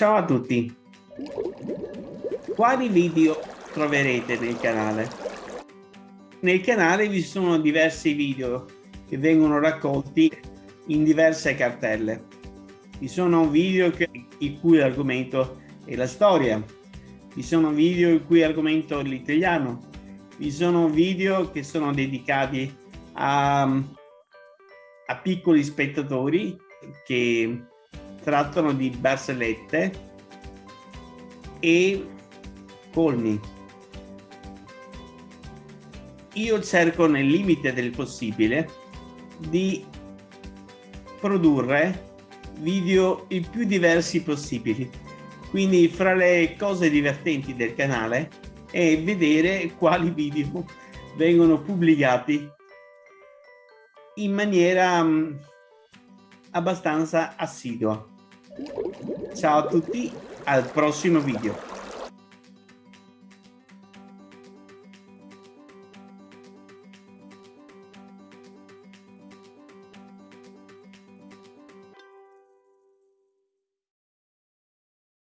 Ciao a tutti! Quali video troverete nel canale? Nel canale vi sono diversi video che vengono raccolti in diverse cartelle. Vi sono video che, il cui argomento è la storia, vi sono video il cui argomento è l'italiano, vi sono video che sono dedicati a, a piccoli spettatori che trattano di barzellette e colmi. Io cerco nel limite del possibile di produrre video il più diversi possibili. Quindi fra le cose divertenti del canale è vedere quali video vengono pubblicati in maniera mm, abbastanza assidua. Ciao a tutti, al prossimo video.